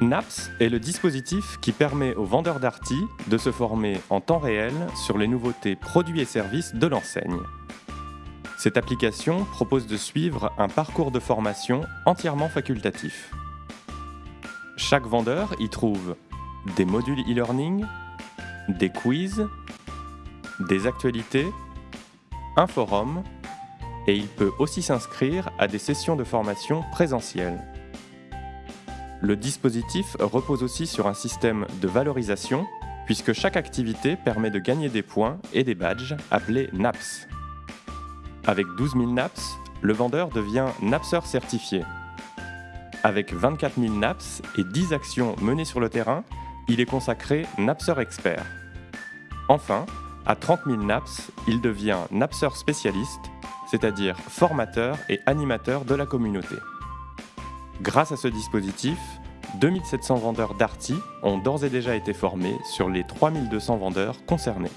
NAPS est le dispositif qui permet aux vendeurs d'Arty de se former en temps réel sur les nouveautés produits et services de l'enseigne. Cette application propose de suivre un parcours de formation entièrement facultatif. Chaque vendeur y trouve des modules e-learning, des quiz, des actualités, un forum et il peut aussi s'inscrire à des sessions de formation présentielles. Le dispositif repose aussi sur un système de valorisation puisque chaque activité permet de gagner des points et des badges appelés NAPS. Avec 12 000 NAPS, le vendeur devient NAPSeur certifié. Avec 24 000 NAPS et 10 actions menées sur le terrain, il est consacré NAPSeur expert. Enfin, à 30 000 NAPS, il devient NAPSeur spécialiste, c'est-à-dire formateur et animateur de la communauté. Grâce à ce dispositif, 2700 vendeurs Darty ont d'ores et déjà été formés sur les 3200 vendeurs concernés.